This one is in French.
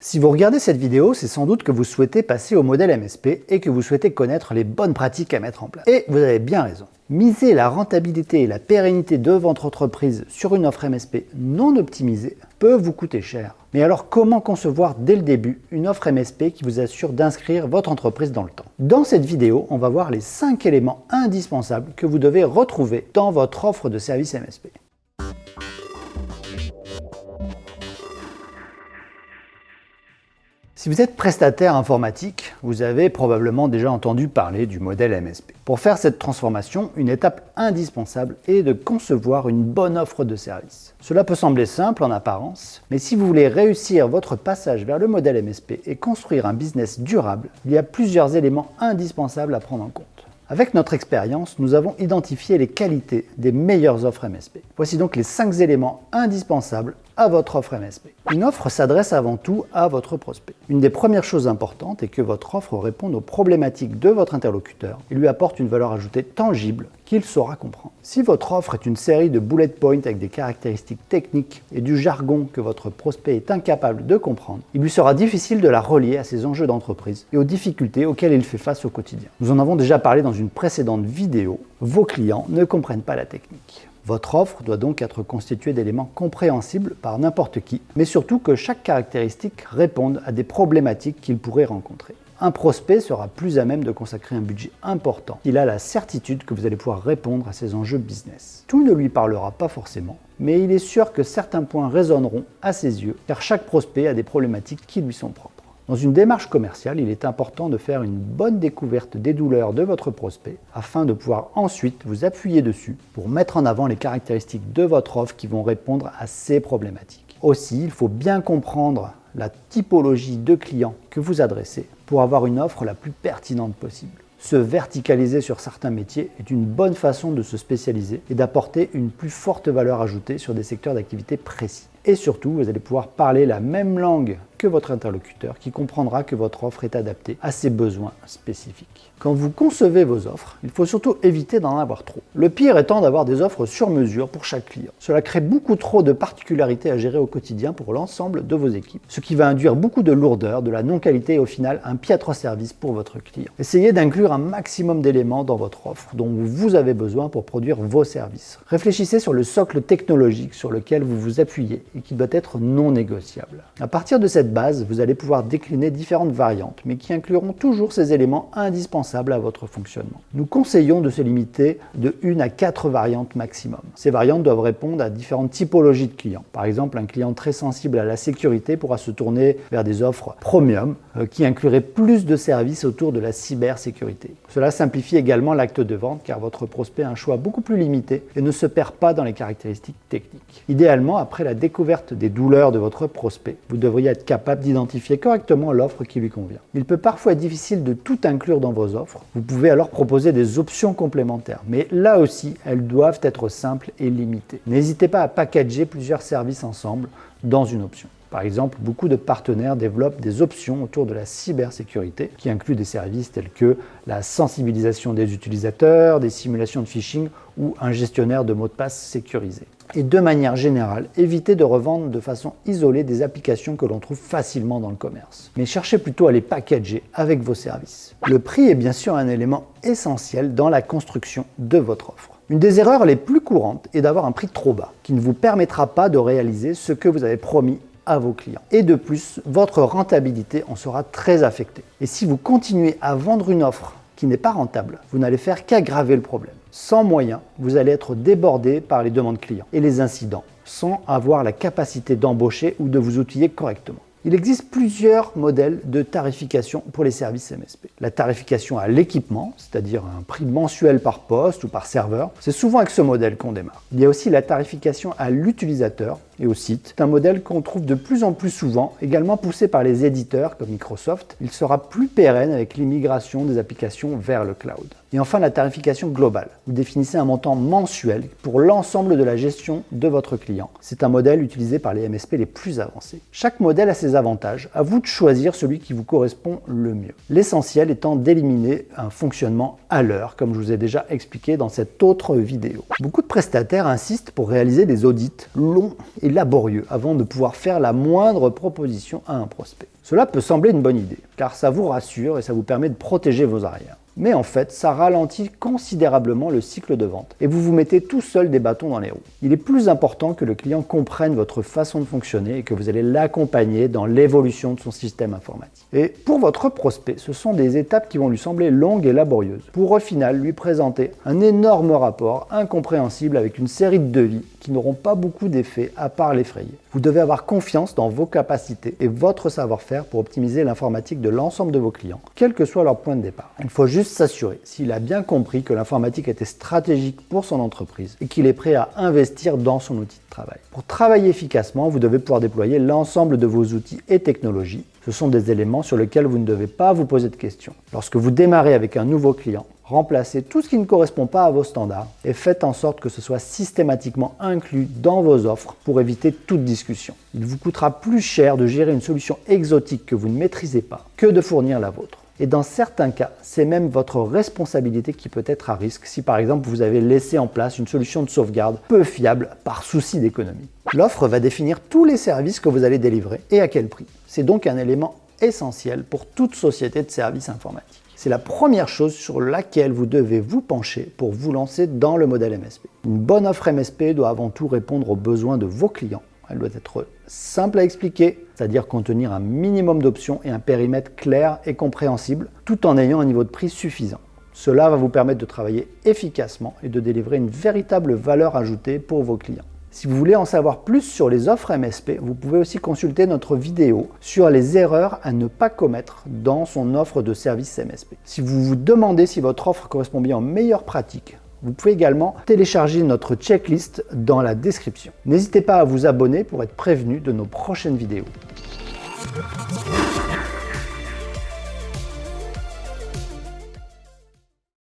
Si vous regardez cette vidéo, c'est sans doute que vous souhaitez passer au modèle MSP et que vous souhaitez connaître les bonnes pratiques à mettre en place. Et vous avez bien raison. Miser la rentabilité et la pérennité de votre entreprise sur une offre MSP non optimisée peut vous coûter cher. Mais alors comment concevoir dès le début une offre MSP qui vous assure d'inscrire votre entreprise dans le temps? Dans cette vidéo, on va voir les 5 éléments indispensables que vous devez retrouver dans votre offre de service MSP. Si vous êtes prestataire informatique, vous avez probablement déjà entendu parler du modèle MSP. Pour faire cette transformation, une étape indispensable est de concevoir une bonne offre de service. Cela peut sembler simple en apparence, mais si vous voulez réussir votre passage vers le modèle MSP et construire un business durable, il y a plusieurs éléments indispensables à prendre en compte. Avec notre expérience, nous avons identifié les qualités des meilleures offres MSP. Voici donc les 5 éléments indispensables à votre offre MSP. Une offre s'adresse avant tout à votre prospect. Une des premières choses importantes est que votre offre réponde aux problématiques de votre interlocuteur et lui apporte une valeur ajoutée tangible qu'il saura comprendre. Si votre offre est une série de bullet points avec des caractéristiques techniques et du jargon que votre prospect est incapable de comprendre, il lui sera difficile de la relier à ses enjeux d'entreprise et aux difficultés auxquelles il fait face au quotidien. Nous en avons déjà parlé dans une précédente vidéo, vos clients ne comprennent pas la technique. Votre offre doit donc être constituée d'éléments compréhensibles par n'importe qui, mais surtout que chaque caractéristique réponde à des problématiques qu'il pourrait rencontrer. Un prospect sera plus à même de consacrer un budget important. Il a la certitude que vous allez pouvoir répondre à ses enjeux business. Tout ne lui parlera pas forcément, mais il est sûr que certains points résonneront à ses yeux, car chaque prospect a des problématiques qui lui sont propres. Dans une démarche commerciale, il est important de faire une bonne découverte des douleurs de votre prospect afin de pouvoir ensuite vous appuyer dessus pour mettre en avant les caractéristiques de votre offre qui vont répondre à ces problématiques. Aussi, il faut bien comprendre la typologie de clients que vous adressez pour avoir une offre la plus pertinente possible. Se verticaliser sur certains métiers est une bonne façon de se spécialiser et d'apporter une plus forte valeur ajoutée sur des secteurs d'activité précis. Et surtout, vous allez pouvoir parler la même langue que votre interlocuteur qui comprendra que votre offre est adaptée à ses besoins spécifiques. Quand vous concevez vos offres, il faut surtout éviter d'en avoir trop. Le pire étant d'avoir des offres sur mesure pour chaque client. Cela crée beaucoup trop de particularités à gérer au quotidien pour l'ensemble de vos équipes, ce qui va induire beaucoup de lourdeur, de la non-qualité et au final un piètre service pour votre client. Essayez d'inclure un maximum d'éléments dans votre offre dont vous avez besoin pour produire vos services. Réfléchissez sur le socle technologique sur lequel vous vous appuyez et qui doit être non négociable. À partir de cette base, vous allez pouvoir décliner différentes variantes, mais qui incluront toujours ces éléments indispensables à votre fonctionnement. Nous conseillons de se limiter de 1 à 4 variantes maximum. Ces variantes doivent répondre à différentes typologies de clients. Par exemple, un client très sensible à la sécurité pourra se tourner vers des offres premium euh, qui incluraient plus de services autour de la cybersécurité. Cela simplifie également l'acte de vente car votre prospect a un choix beaucoup plus limité et ne se perd pas dans les caractéristiques techniques. Idéalement, après la découverte des douleurs de votre prospect, vous devriez être capable d'identifier correctement l'offre qui lui convient. Il peut parfois être difficile de tout inclure dans vos offres. Vous pouvez alors proposer des options complémentaires, mais là aussi, elles doivent être simples et limitées. N'hésitez pas à packager plusieurs services ensemble dans une option. Par exemple, beaucoup de partenaires développent des options autour de la cybersécurité qui incluent des services tels que la sensibilisation des utilisateurs, des simulations de phishing ou un gestionnaire de mots de passe sécurisé et de manière générale, évitez de revendre de façon isolée des applications que l'on trouve facilement dans le commerce. Mais cherchez plutôt à les packager avec vos services. Le prix est bien sûr un élément essentiel dans la construction de votre offre. Une des erreurs les plus courantes est d'avoir un prix trop bas, qui ne vous permettra pas de réaliser ce que vous avez promis à vos clients. Et de plus, votre rentabilité en sera très affectée. Et si vous continuez à vendre une offre qui n'est pas rentable, vous n'allez faire qu'aggraver le problème. Sans moyens, vous allez être débordé par les demandes clients et les incidents, sans avoir la capacité d'embaucher ou de vous outiller correctement. Il existe plusieurs modèles de tarification pour les services MSP. La tarification à l'équipement, c'est-à-dire un prix mensuel par poste ou par serveur, c'est souvent avec ce modèle qu'on démarre. Il y a aussi la tarification à l'utilisateur et au site. C'est un modèle qu'on trouve de plus en plus souvent, également poussé par les éditeurs comme Microsoft. Il sera plus pérenne avec l'immigration des applications vers le cloud. Et enfin, la tarification globale. Vous définissez un montant mensuel pour l'ensemble de la gestion de votre client. C'est un modèle utilisé par les MSP les plus avancés. Chaque modèle a ses avantages. À vous de choisir celui qui vous correspond le mieux. L'essentiel étant d'éliminer un fonctionnement à l'heure, comme je vous ai déjà expliqué dans cette autre vidéo. Beaucoup de prestataires insistent pour réaliser des audits longs et laborieux avant de pouvoir faire la moindre proposition à un prospect. Cela peut sembler une bonne idée, car ça vous rassure et ça vous permet de protéger vos arrières mais en fait, ça ralentit considérablement le cycle de vente et vous vous mettez tout seul des bâtons dans les roues. Il est plus important que le client comprenne votre façon de fonctionner et que vous allez l'accompagner dans l'évolution de son système informatique. Et pour votre prospect, ce sont des étapes qui vont lui sembler longues et laborieuses, pour au final lui présenter un énorme rapport incompréhensible avec une série de devis qui n'auront pas beaucoup d'effet à part l'effrayer. Vous devez avoir confiance dans vos capacités et votre savoir-faire pour optimiser l'informatique de l'ensemble de vos clients, quel que soit leur point de départ. Il faut juste s'assurer s'il a bien compris que l'informatique était stratégique pour son entreprise et qu'il est prêt à investir dans son outil de travail. Pour travailler efficacement, vous devez pouvoir déployer l'ensemble de vos outils et technologies. Ce sont des éléments sur lesquels vous ne devez pas vous poser de questions. Lorsque vous démarrez avec un nouveau client, remplacez tout ce qui ne correspond pas à vos standards et faites en sorte que ce soit systématiquement inclus dans vos offres pour éviter toute discussion. Il vous coûtera plus cher de gérer une solution exotique que vous ne maîtrisez pas que de fournir la vôtre. Et dans certains cas, c'est même votre responsabilité qui peut être à risque si par exemple vous avez laissé en place une solution de sauvegarde peu fiable par souci d'économie. L'offre va définir tous les services que vous allez délivrer et à quel prix. C'est donc un élément essentiel pour toute société de services informatiques. C'est la première chose sur laquelle vous devez vous pencher pour vous lancer dans le modèle MSP. Une bonne offre MSP doit avant tout répondre aux besoins de vos clients. Elle doit être simple à expliquer, c'est-à-dire contenir un minimum d'options et un périmètre clair et compréhensible, tout en ayant un niveau de prix suffisant. Cela va vous permettre de travailler efficacement et de délivrer une véritable valeur ajoutée pour vos clients. Si vous voulez en savoir plus sur les offres MSP, vous pouvez aussi consulter notre vidéo sur les erreurs à ne pas commettre dans son offre de service MSP. Si vous vous demandez si votre offre correspond bien aux meilleures pratiques, vous pouvez également télécharger notre checklist dans la description. N'hésitez pas à vous abonner pour être prévenu de nos prochaines vidéos.